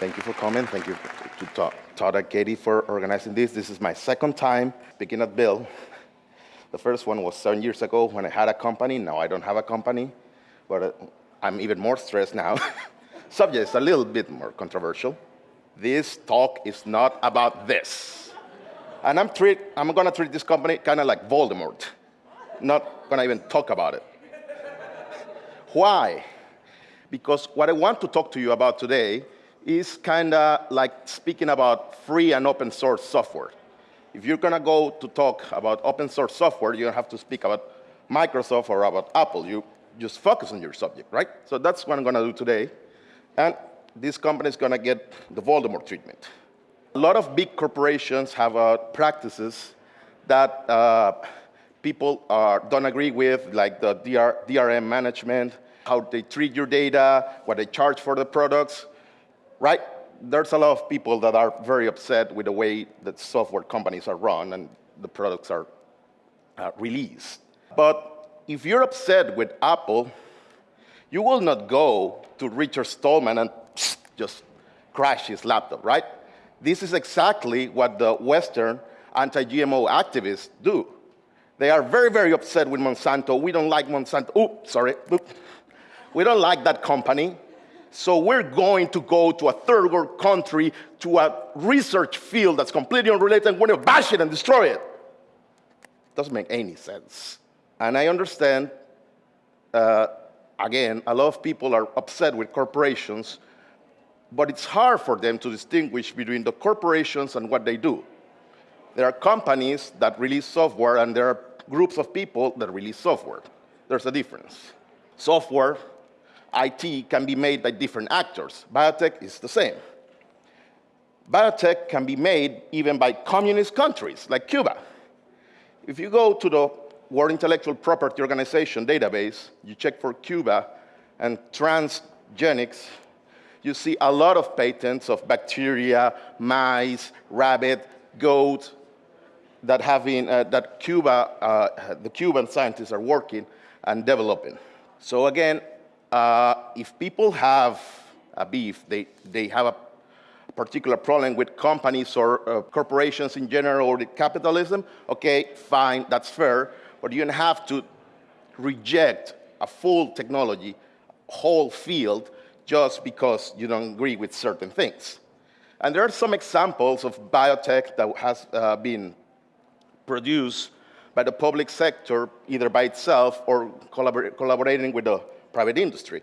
Thank you for coming. Thank you to Todd and Katie for organizing this. This is my second time speaking at Bill. The first one was seven years ago when I had a company. Now I don't have a company, but uh, I'm even more stressed now. Subject is a little bit more controversial. This talk is not about this. And I'm, treat, I'm gonna treat this company kind of like Voldemort. Not gonna even talk about it. Why? Because what I want to talk to you about today is kind of like speaking about free and open source software. If you're gonna go to talk about open source software, you don't have to speak about Microsoft or about Apple. You just focus on your subject, right? So that's what I'm gonna do today. And this company is gonna get the Voldemort treatment. A lot of big corporations have uh, practices that uh, people are, don't agree with, like the DR, DRM management, how they treat your data, what they charge for the products right? There's a lot of people that are very upset with the way that software companies are run and the products are uh, released. But if you're upset with Apple, you will not go to Richard Stallman and just crash his laptop, right? This is exactly what the Western anti-GMO activists do. They are very, very upset with Monsanto. We don't like Monsanto. Oh, sorry. We don't like that company. So we're going to go to a third world country to a research field that's completely unrelated and we're going to bash it and destroy it. Doesn't make any sense. And I understand, uh, again, a lot of people are upset with corporations, but it's hard for them to distinguish between the corporations and what they do. There are companies that release software and there are groups of people that release software. There's a difference. Software IT can be made by different actors. Biotech is the same. Biotech can be made even by communist countries like Cuba. If you go to the World Intellectual Property Organization database, you check for Cuba and transgenics, you see a lot of patents of bacteria, mice, rabbit, goat, that, have been, uh, that Cuba, uh, the Cuban scientists are working and developing. So again, uh, if people have a beef, they, they have a particular problem with companies or uh, corporations in general or with capitalism, okay, fine, that's fair, but you don't have to reject a full technology, whole field, just because you don't agree with certain things. And there are some examples of biotech that has uh, been produced by the public sector, either by itself or collabor collaborating with the private industry.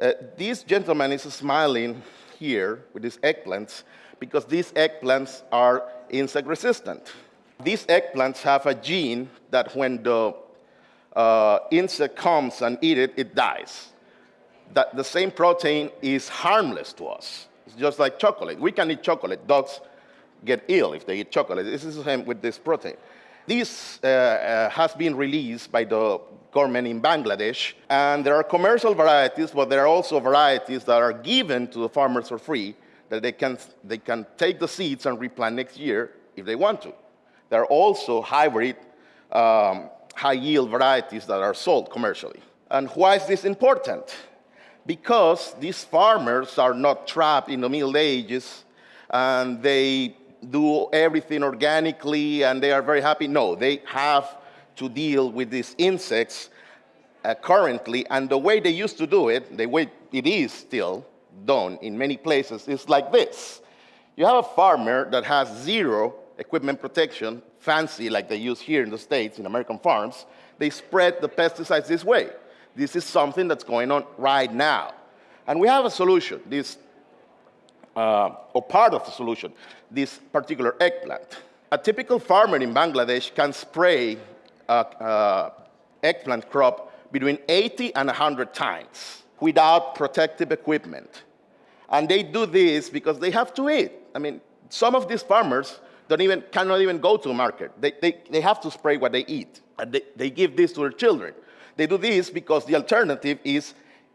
Uh, this gentleman is smiling here with these eggplants because these eggplants are insect resistant. These eggplants have a gene that when the uh, insect comes and eat it, it dies. That the same protein is harmless to us. It's just like chocolate. We can eat chocolate. Dogs get ill if they eat chocolate. This is the same with this protein. This uh, uh, has been released by the government in Bangladesh, and there are commercial varieties, but there are also varieties that are given to the farmers for free that they can, they can take the seeds and replant next year if they want to. There are also hybrid um, high-yield varieties that are sold commercially. And why is this important? Because these farmers are not trapped in the Middle Ages and they do everything organically and they are very happy. No, they have to deal with these insects uh, currently, and the way they used to do it, the way it is still done in many places, is like this. You have a farmer that has zero equipment protection, fancy like they use here in the States, in American farms, they spread the pesticides this way. This is something that's going on right now. And we have a solution. This uh, or part of the solution, this particular eggplant. A typical farmer in Bangladesh can spray a eggplant crop between 80 and 100 times without protective equipment. And they do this because they have to eat. I mean, some of these farmers don't even, cannot even go to the market. They, they, they have to spray what they eat. And they, they give this to their children. They do this because the alternative is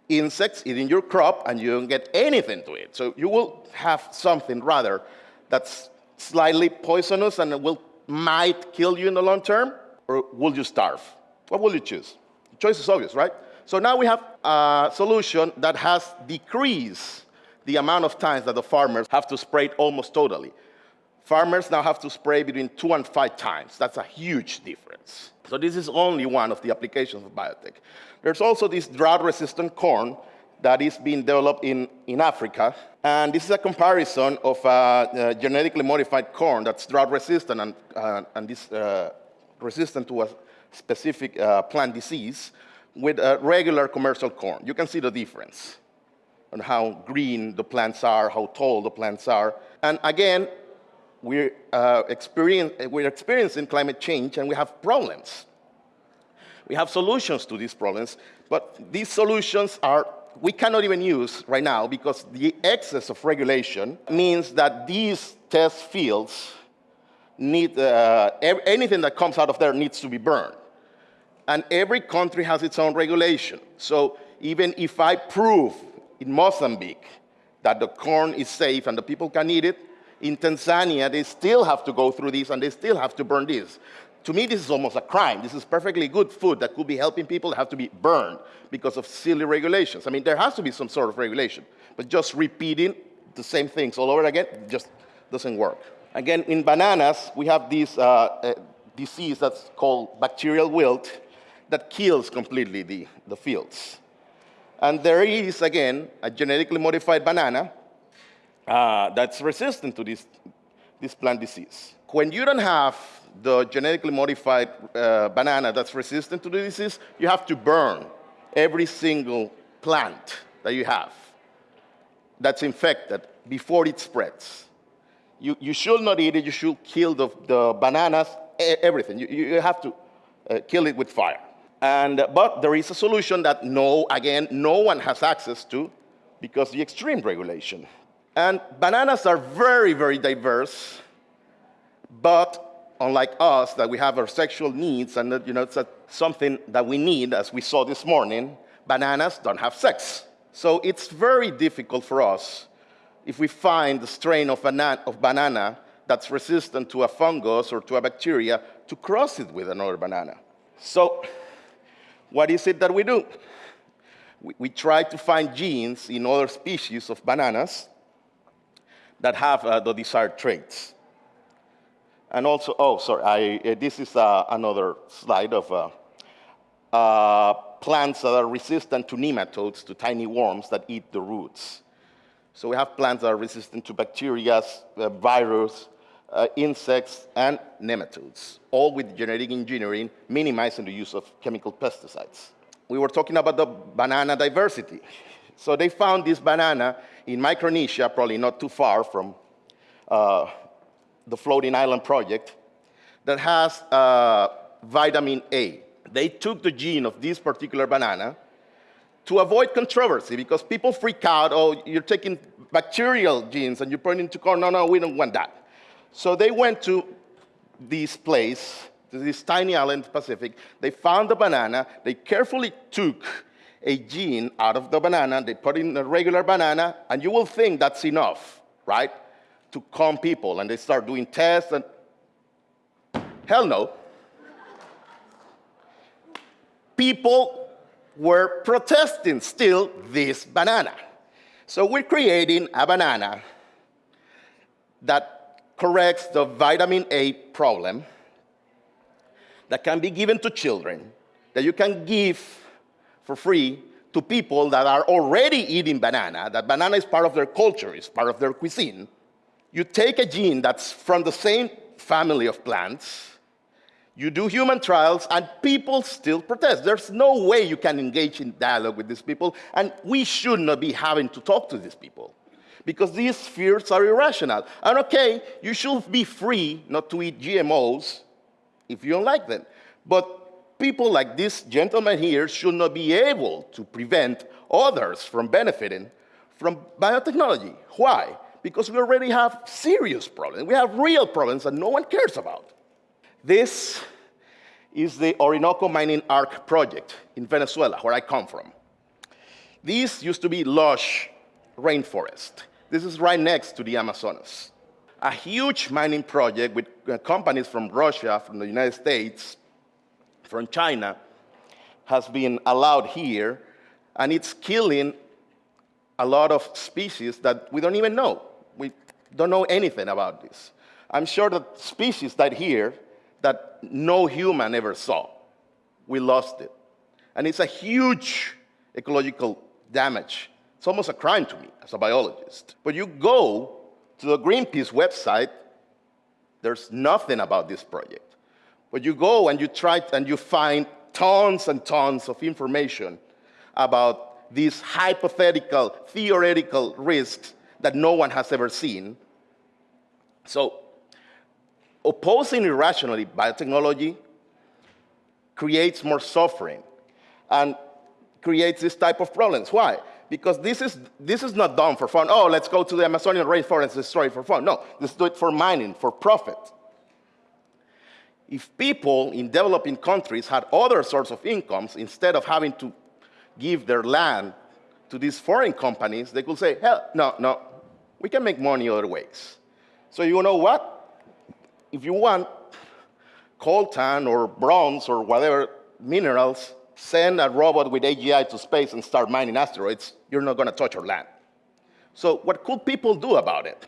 insects eating your crop and you don't get anything to it. So you will have something rather that's slightly poisonous and will might kill you in the long term, or will you starve? What will you choose? The choice is obvious, right? So now we have a solution that has decreased the amount of times that the farmers have to spray it almost totally. Farmers now have to spray between two and five times. That's a huge difference. So this is only one of the applications of biotech. There's also this drought-resistant corn that is being developed in, in Africa. And this is a comparison of uh, uh, genetically modified corn that's drought-resistant and, uh, and this, uh, resistant to a specific uh, plant disease with regular commercial corn. You can see the difference on how green the plants are, how tall the plants are. And again, we're, uh, we're experiencing climate change and we have problems. We have solutions to these problems, but these solutions are we cannot even use right now because the excess of regulation means that these test fields need, uh, anything that comes out of there needs to be burned. And every country has its own regulation. So even if I prove in Mozambique that the corn is safe and the people can eat it, in Tanzania, they still have to go through this and they still have to burn this. To me, this is almost a crime. This is perfectly good food that could be helping people that have to be burned because of silly regulations. I mean, there has to be some sort of regulation, but just repeating the same things all over again just doesn't work. Again, in bananas, we have this uh, uh, disease that's called bacterial wilt that kills completely the, the fields. And there is, again, a genetically modified banana uh, that's resistant to this, this plant disease. When you don't have the genetically modified uh, banana that's resistant to the disease, you have to burn every single plant that you have that's infected before it spreads. You, you should not eat it, you should kill the, the bananas, everything. You, you have to uh, kill it with fire. And, but there is a solution that no, again, no one has access to because the extreme regulation. And bananas are very, very diverse, but unlike us, that we have our sexual needs, and that, you know, it's a, something that we need, as we saw this morning, bananas don't have sex. So it's very difficult for us if we find the strain of, of banana that's resistant to a fungus or to a bacteria to cross it with another banana. So what is it that we do? We, we try to find genes in other species of bananas that have uh, the desired traits. And also, oh, sorry, I, uh, this is uh, another slide of uh, uh, plants that are resistant to nematodes, to tiny worms that eat the roots. So we have plants that are resistant to bacteria, uh, virus, uh, insects, and nematodes, all with genetic engineering, minimizing the use of chemical pesticides. We were talking about the banana diversity. So they found this banana in Micronesia, probably not too far from uh, the Floating Island Project, that has uh, vitamin A. They took the gene of this particular banana to avoid controversy because people freak out, oh, you're taking bacterial genes and you're putting into corn. No, no, we don't want that. So they went to this place, to this tiny island Pacific. They found the banana. They carefully took a gene out of the banana. They put in a regular banana, and you will think that's enough, right, to calm people. And they start doing tests, and hell no. people were protesting still this banana. So we're creating a banana that corrects the vitamin A problem that can be given to children, that you can give for free to people that are already eating banana, that banana is part of their culture, is part of their cuisine. You take a gene that's from the same family of plants, you do human trials, and people still protest. There's no way you can engage in dialogue with these people, and we should not be having to talk to these people because these fears are irrational. And okay, you should be free not to eat GMOs if you don't like them. But people like this gentleman here should not be able to prevent others from benefiting from biotechnology. Why? Because we already have serious problems. We have real problems that no one cares about. This is the Orinoco Mining Arc project in Venezuela, where I come from. This used to be lush rainforest. This is right next to the Amazonas. A huge mining project with uh, companies from Russia, from the United States, from China, has been allowed here, and it's killing a lot of species that we don't even know. We don't know anything about this. I'm sure that species that here that no human ever saw. We lost it. And it's a huge ecological damage. It's almost a crime to me as a biologist. But you go to the Greenpeace website, there's nothing about this project. But you go and you try and you find tons and tons of information about these hypothetical, theoretical risks that no one has ever seen. So opposing irrationally biotechnology creates more suffering and creates this type of problems. Why? Because this is, this is not done for fun. Oh, let's go to the Amazonian rainforest and destroy it for fun. No, let's do it for mining, for profit. If people in developing countries had other sorts of incomes, instead of having to give their land to these foreign companies, they could say, hell, no, no, we can make money other ways. So you know what? If you want coltan or bronze or whatever minerals, send a robot with AGI to space and start mining asteroids, you're not going to touch our land. So what could people do about it?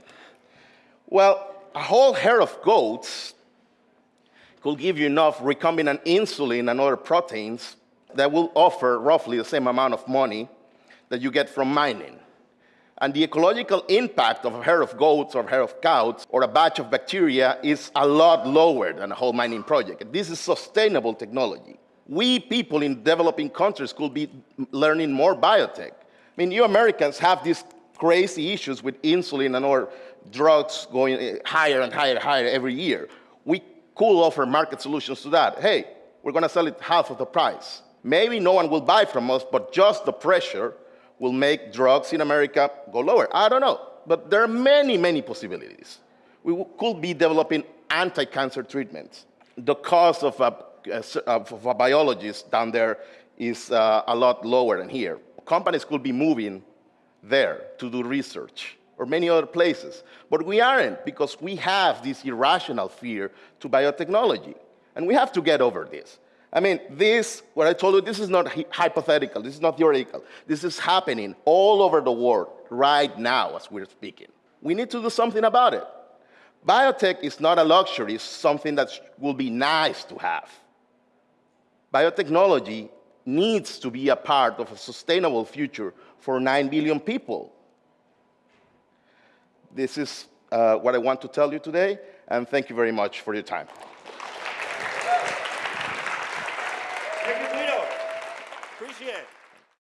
Well, a whole herd of goats could give you enough recombinant insulin and other proteins that will offer roughly the same amount of money that you get from mining. And the ecological impact of a herd of goats or a herd of cows or a batch of bacteria is a lot lower than a whole mining project. This is sustainable technology. We people in developing countries could be learning more biotech. I mean, you Americans have these crazy issues with insulin and other drugs going higher and higher and higher every year. Could offer market solutions to that. Hey, we're going to sell it half of the price. Maybe no one will buy from us, but just the pressure will make drugs in America go lower. I don't know, but there are many, many possibilities. We could be developing anti-cancer treatments. The cost of a, of a biologist down there is uh, a lot lower than here. Companies could be moving there to do research or many other places. But we aren't because we have this irrational fear to biotechnology. And we have to get over this. I mean, this, what I told you, this is not hypothetical, this is not theoretical. This is happening all over the world right now as we're speaking. We need to do something about it. Biotech is not a luxury, it's something that will be nice to have. Biotechnology needs to be a part of a sustainable future for 9 billion people. This is uh, what I want to tell you today, and thank you very much for your time. Thank you, Guido. Appreciate it.